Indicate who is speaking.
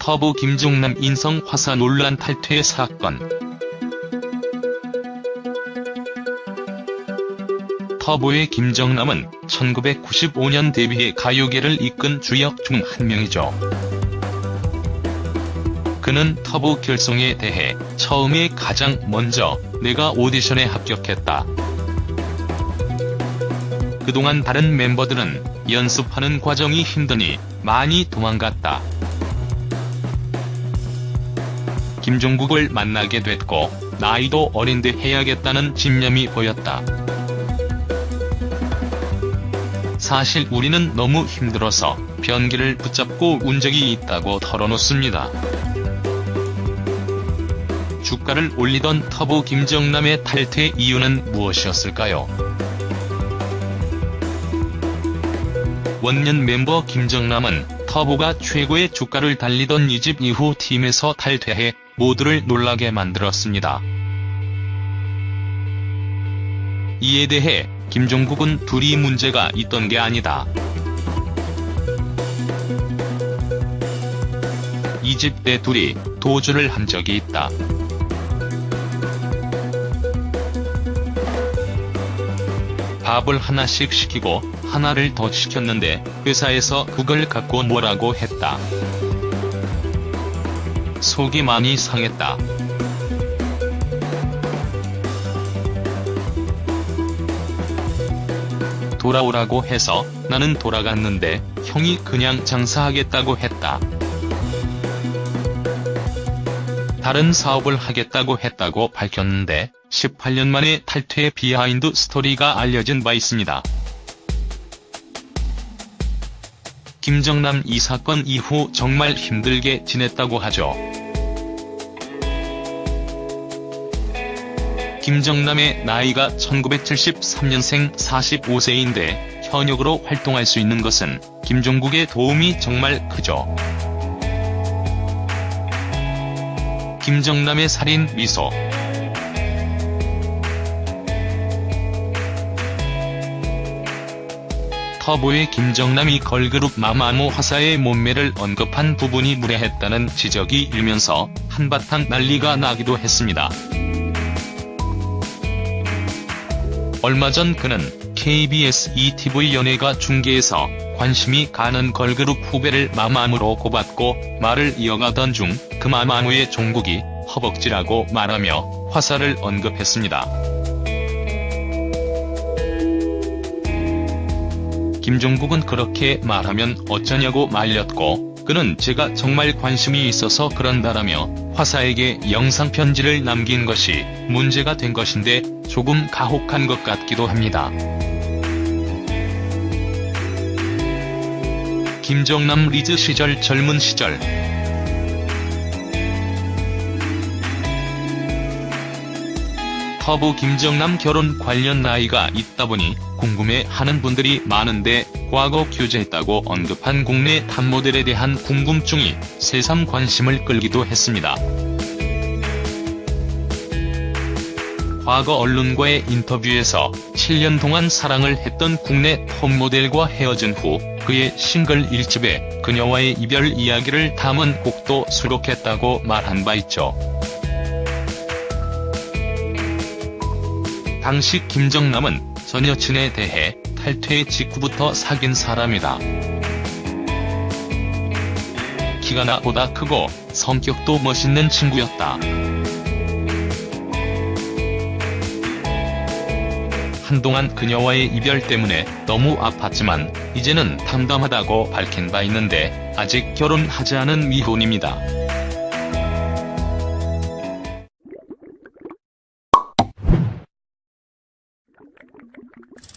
Speaker 1: 터보 김종남 인성 화사 논란 탈퇴 사건. 터보의 김정남은 1995년 데뷔해 가요계를 이끈 주역 중 한 명이죠. 그는 터보 결성에 대해 처음에 가장 먼저 내가 오디션에 합격했다. 그동안 다른 멤버들은 연습하는 과정이 힘드니 많이 도망갔다. 김종국을 만나게 됐고 나이도 어린데 해야겠다는 집념이 보였다. 사실 우리는 너무 힘들어서 변기를 붙잡고 운 적이 있다고 털어놓습니다. 주가를 올리던 터보 김정남의 탈퇴 이유는 무엇이었을까요? 원년 멤버 김정남은 터보가 최고의 주가를 달리던 이 집 이후 팀에서 탈퇴해 모두를 놀라게 만들었습니다. 이에 대해 김종국은 둘이 문제가 있던 게 아니다. 이 집 때 둘이 도주를 한 적이 있다. 밥을 하나씩 시키고 하나를 더 시켰는데 회사에서 그걸 갖고 뭐라고 했다. 속이 많이 상했다. 돌아오라고 해서 나는 돌아갔는데 형이 그냥 장사하겠다고 했다. 다른 사업을 하겠다고 했다고 밝혔는데 18년 만에 탈퇴의 비하인드 스토리가 알려진 바 있습니다. 김정남 이 사건 이후 정말 힘들게 지냈다고 하죠. 김정남의 나이가 1973년생 45세인데 현역으로 활동할 수 있는 것은 김종국의 도움이 정말 크죠. 김정남의 살인 미소 터보의 김정남이 걸그룹 마마무 화사의 몸매를 언급한 부분이 무례했다는 지적이 일면서 한바탕 난리가 나기도 했습니다. 얼마 전 그는 KBS ETV 연예가 중계에서 관심이 가는 걸그룹 후배를 마마무로 꼽았고 말을 이어가던 중 그 마마무의 종국이 허벅지라고 말하며 화사를 언급했습니다. 김종국은 그렇게 말하면 어쩌냐고 말렸고 그는 제가 정말 관심이 있어서 그런다라며 화사에게 영상 편지를 남긴 것이 문제가 된 것인데 조금 가혹한 것 같기도 합니다. 김정남 리즈 시절 젊은 시절 터보 김정남 결혼 관련 나이가 있다 보니 궁금해하는 분들이 많은데 과거 교제했다고 언급한 국내 탑모델에 대한 궁금증이 새삼 관심을 끌기도 했습니다. 과거 언론과의 인터뷰에서 7년 동안 사랑을 했던 국내 톱모델과 헤어진 후 그의 싱글 1집에 그녀와의 이별 이야기를 담은 곡도 수록했다고 말한 바 있죠. 당시 김정남은 전 여친에 대해 탈퇴 직후부터 사귄 사람이다. 키가 나보다 크고 성격도 멋있는 친구였다. 한동안 그녀와의 이별 때문에 너무 아팠지만 이제는 담담하다고 밝힌 바 있는데 아직 결혼하지 않은 미혼입니다. you